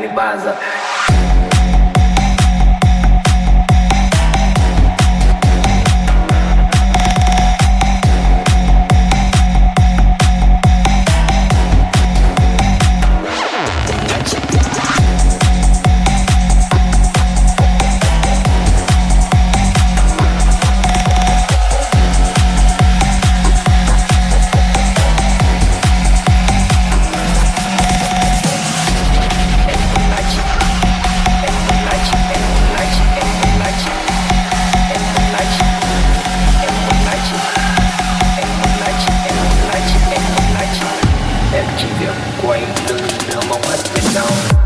me baza. way through till my what is down.